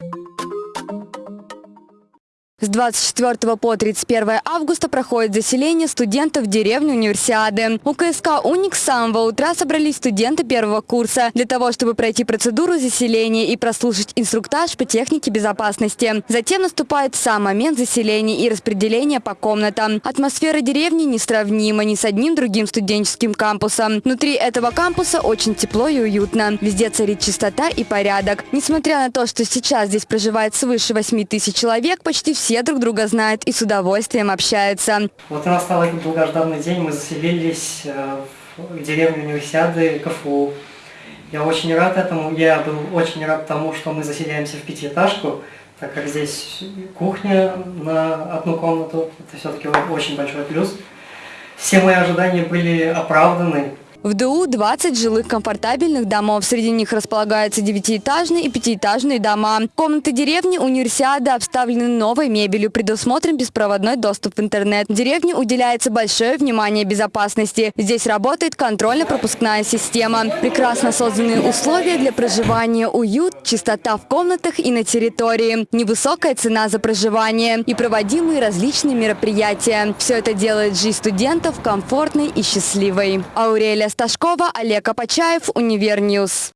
you С 24 по 31 августа проходит заселение студентов в деревню Универсиады. У КСК «Уник» с самого утра собрались студенты первого курса для того, чтобы пройти процедуру заселения и прослушать инструктаж по технике безопасности. Затем наступает сам момент заселения и распределения по комнатам. Атмосфера деревни несравнима ни с одним другим студенческим кампусом. Внутри этого кампуса очень тепло и уютно. Везде царит чистота и порядок. Несмотря на то, что сейчас здесь проживает свыше 8 тысяч человек, почти все все друг друга знают и с удовольствием общаются. Вот и настал этот долгожданный день, мы заселились э, в деревню Универсиады КФУ. Я очень рад этому, я был очень рад тому, что мы заселяемся в пятиэтажку, так как здесь кухня на одну комнату, это все-таки очень большой плюс. Все мои ожидания были оправданы, в ДУ 20 жилых комфортабельных домов. Среди них располагаются девятиэтажные и пятиэтажные дома. Комнаты деревни универсиады обставлены новой мебелью, предусмотрен беспроводной доступ в интернет. Деревне уделяется большое внимание безопасности. Здесь работает контрольно-пропускная система. Прекрасно созданные условия для проживания, уют, чистота в комнатах и на территории, невысокая цена за проживание и проводимые различные мероприятия. Все это делает жизнь студентов комфортной и счастливой. Аурелия Сташкова, Олег Апачаев, Универньюз.